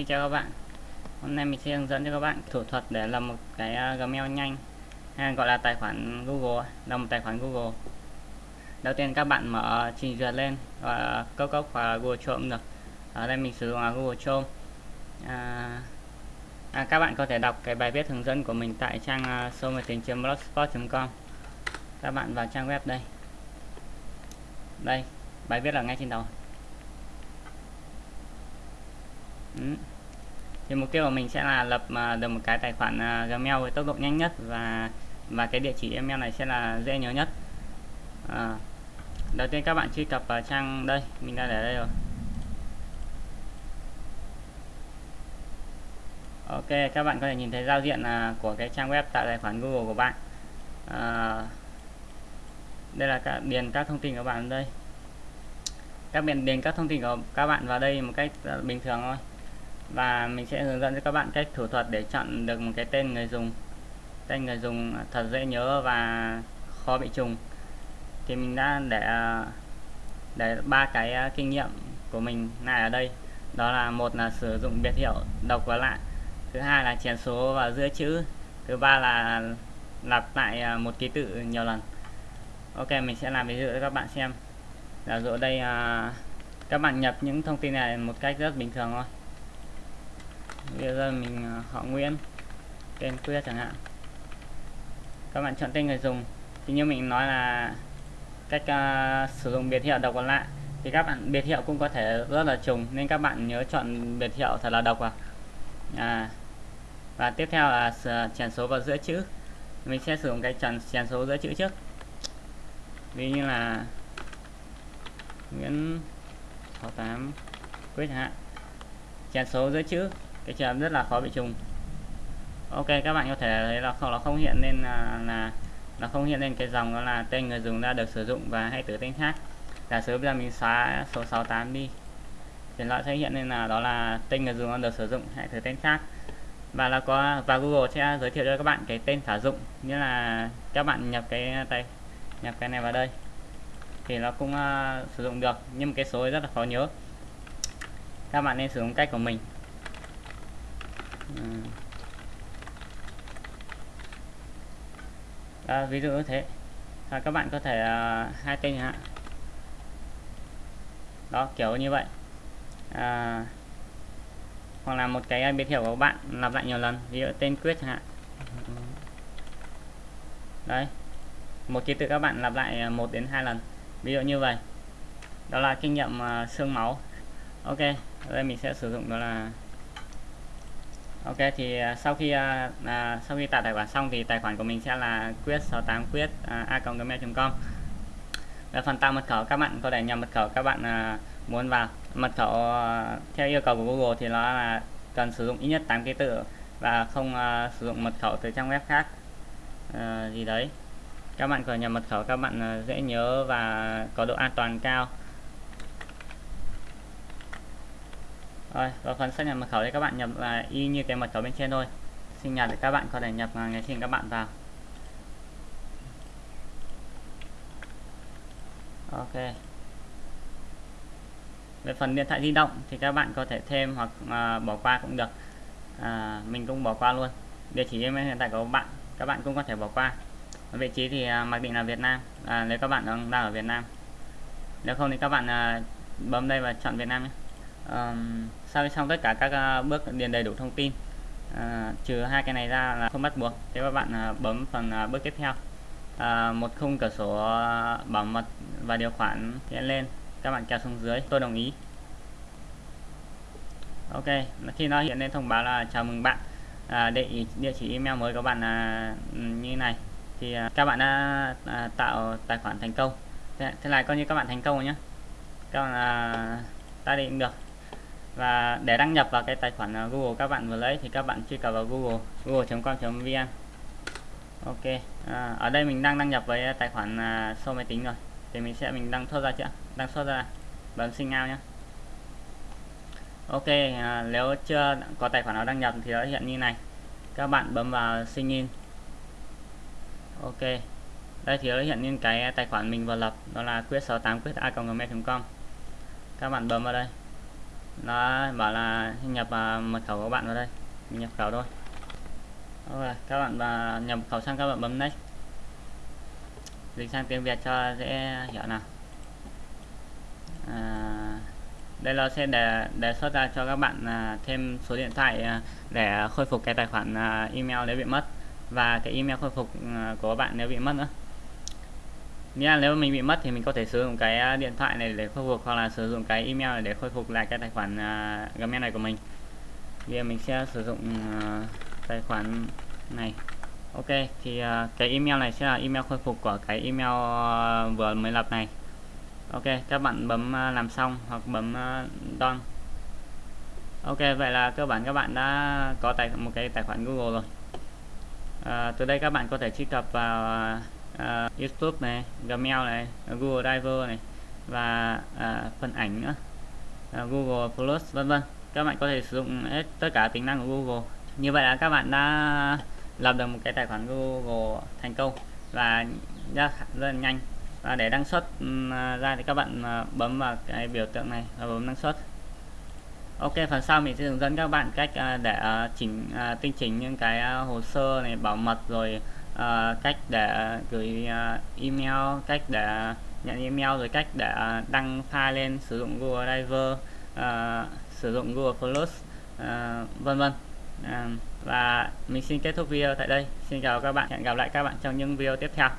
Xin chào các bạn. Hôm nay mình sẽ hướng dẫn cho các bạn thủ thuật để làm một cái à, Gmail nhanh. Hay gọi là tài khoản Google làm một tài khoản Google. Đầu tiên các bạn mở trình duyệt lên và cốc cốc và Google Chrome được. Ở đây mình sử dụng là Google Chrome. À, à, các bạn có thể đọc cái bài viết hướng dẫn của mình tại trang à, uh, số máy tính blogspot.com các bạn vào trang web đây. Đây bài viết là ngay trên đầu. Ừ thì mục tiêu của mình sẽ là lập à, được một cái tài khoản à, Gmail với tốc độ nhanh nhất và và cái địa chỉ email này sẽ là dễ nhớ nhất. À, đầu tiên các bạn truy cập vào trang đây mình đã để đây rồi. Ok các bạn có thể nhìn thấy giao diện à, của cái trang web tạo tài khoản Google của bạn. À, đây là các điền các thông tin của bạn đây. Các bạn điền các thông tin của các bạn vào đây một cách bình thường thôi và mình sẽ hướng dẫn cho các bạn cách thủ thuật để chọn được một cái tên người dùng. Tên người dùng thật dễ nhớ và khó bị trùng. Thì mình đã để để ba cái à, kinh nghiệm của mình lại ở đây. Đó là một là sử dụng biệt hiệu độc và lạ, thứ hai là chèn số và giữa chữ, thứ ba là lặp lại à, một ký tự nhiều lần. Ok, mình sẽ làm ví dụ cho các bạn xem. Là dụ đây à, các bạn nhập những thông tin này một cách rất bình thường thôi bây giờ mình ờ, họ Nguyễn tên quyết chẳng hạn. Các bạn chọn tên người dùng. Thì như mình nói là cách uh, sử dụng biệt hiệu độc và lạ thì các bạn biệt hiệu cũng có thể rất là trùng nên các bạn nhớ chọn biệt hiệu thật là độc vào. À, và tiếp theo là ờ, chèn số vào giữa chữ. Mình sẽ sử dụng cái chèn chèn số giữa chữ trước. Ví như là Nguyễn 68 quyết hạn. Chèn số giữa chữ cái trường rất là khó bị trùng. Ok các bạn có thể thấy là không nó không hiện lên là, là nó không hiện lên cái dòng đó là tên người dùng đã được sử dụng và hay tử tên khác. Giả sử bây giờ mình xóa số 68 đi thì nó sẽ hiện lên là đó là tên người dùng đã được sử dụng hay thử tên khác. Và là có và Google sẽ giới thiệu cho các bạn cái tên sử dụng như là các bạn nhập cái tay nhập cái này vào đây thì nó cũng uh, sử dụng được. Nhưng cái số rất là khó nhớ. Các bạn nên sử dụng cách của mình. Ừ. à, ví dụ như thế. À, các bạn có thể uh, hai tên hạn đó kiểu như vậy. À, hoặc là một cái biệt hiệu của bạn lặp lại nhiều lần. Ví dụ tên quyết hạn. Đấy. Một ký tự các bạn lặp lại à, một đến hai lần. Ví dụ như vậy. Đó là kinh nghiệm uh, xương máu. Ok. Đây mình sẽ sử dụng đó là Ok thì à, sau khi à, à, sau khi tạo tài khoản xong thì tài khoản của mình sẽ là quyết 68 quyết à, a.gmail.com về phần tạo mật khẩu các bạn có thể nhập mật khẩu các bạn à, muốn vào. Mật khẩu à, theo yêu cầu của Google thì nó là cần sử dụng ít nhất 8 ký tự và không à, sử dụng mật khẩu từ trang web khác à, gì đấy. Các bạn có nhập mật khẩu các bạn à, dễ nhớ và có độ an toàn cao. Rồi vào phần xác nhận mật khẩu thì các bạn nhập là y như cái mật khẩu bên trên thôi. Sinh nhật thì các bạn có thể nhập ngày sinh các bạn vào. Ok. Về phần điện thoại di động thì các bạn có thể thêm hoặc à, bỏ qua cũng được. À, mình cũng bỏ qua luôn. Địa chỉ email hiện tại của bạn các bạn cũng có thể bỏ qua. Vị trí thì à, mặc định là Việt Nam. À, nếu các bạn đang, đang ở Việt Nam. Nếu không thì các bạn à, bấm đây và chọn Việt Nam nhé um, sau khi xong tất cả các uh, bước điền đầy đủ thông tin uh, trừ hai cái này ra là không bắt buộc. Thế các bạn uh, bấm phần uh, bước tiếp theo. Uh, một khung cửa sổ uh, bảo mật và điều khoản hiện lên. Các bạn kéo xuống dưới. Tôi đồng ý. Ok khi nó hiện lên thông báo là chào mừng bạn. À, địa, địa chỉ email mới của bạn là như này. Thì à, các bạn đã à, tạo tài khoản thành công. Thế, thế này coi như các bạn thành công rồi nhé các bạn à, ta định được và để đăng nhập vào cái tài khoản à, Google các bạn vừa lấy thì các bạn truy cập vào Google google.com.vn Ok à, ở đây mình đang đăng nhập với tài khoản à, uh, số máy tính rồi. Thì mình sẽ mình đăng thoát ra chưa? Đăng xuất ra bấm sinh out nhé Ok à, nếu chưa có tài khoản nào đăng nhập thì nó hiện như này. Các bạn bấm vào sign in. Ok đây thì nó hiện lên cái tài khoản mình vừa lập đó là quyết 68 quyết a gmail com. Các bạn bấm vào đây nó bảo là nhập uh, mật khẩu của bạn vào đây. Mình nhập khẩu thôi. Ok các bạn uh, nhập khẩu sang các bạn bấm next. Dịch sang tiếng Việt cho dễ hiểu nào. À, đây nó sẽ để đề xuất ra cho các bạn à, thêm số điện thoại à, để khôi phục cái tài khoản à, email nếu bị mất và cái email khôi phục à, của bạn nếu bị mất nữa nghĩa là nếu mình bị mất thì mình có thể sử dụng cái à, điện thoại này để khôi phục hoặc là sử dụng cái email này để khôi phục lại cái tài khoản uh, Gmail này của mình. Bây giờ mình sẽ sử dụng uh, tài khoản này. Ok thì uh, cái email này sẽ là email khôi phục của cái email uh, vừa mới lập này. Ok các bạn bấm uh, làm xong hoặc bấm uh, done ok vậy là cơ bản các bạn đã có tài một cái tài khoản Google rồi. Uh, từ đây các bạn có thể truy cập vào uh, YouTube này Gmail này Google Drive này và uh, phần ảnh nữa. Uh, Google Plus vân vân. Các bạn có thể sử dụng hết tất cả tính năng của Google. Như vậy là các bạn đã lập được một cái tài khoản Google thành công và rất, rất là nhanh. Và để đăng xuất ừ, ra thì các bạn bấm vào cái biểu tượng này và bấm đăng xuất. Ok phần sau mình sẽ hướng dẫn các bạn cách để chỉnh tinh chỉnh những cái hồ sơ này bảo mật rồi Ờ, cách để gửi ờ, email, cách để nhận email, rồi cách để đăng file lên sử dụng Google Drive ờ, sử dụng Google Plus vân vân. Và mình xin kết thúc video tại đây. Xin chào các bạn. Hẹn gặp lại các bạn trong những video tiếp theo.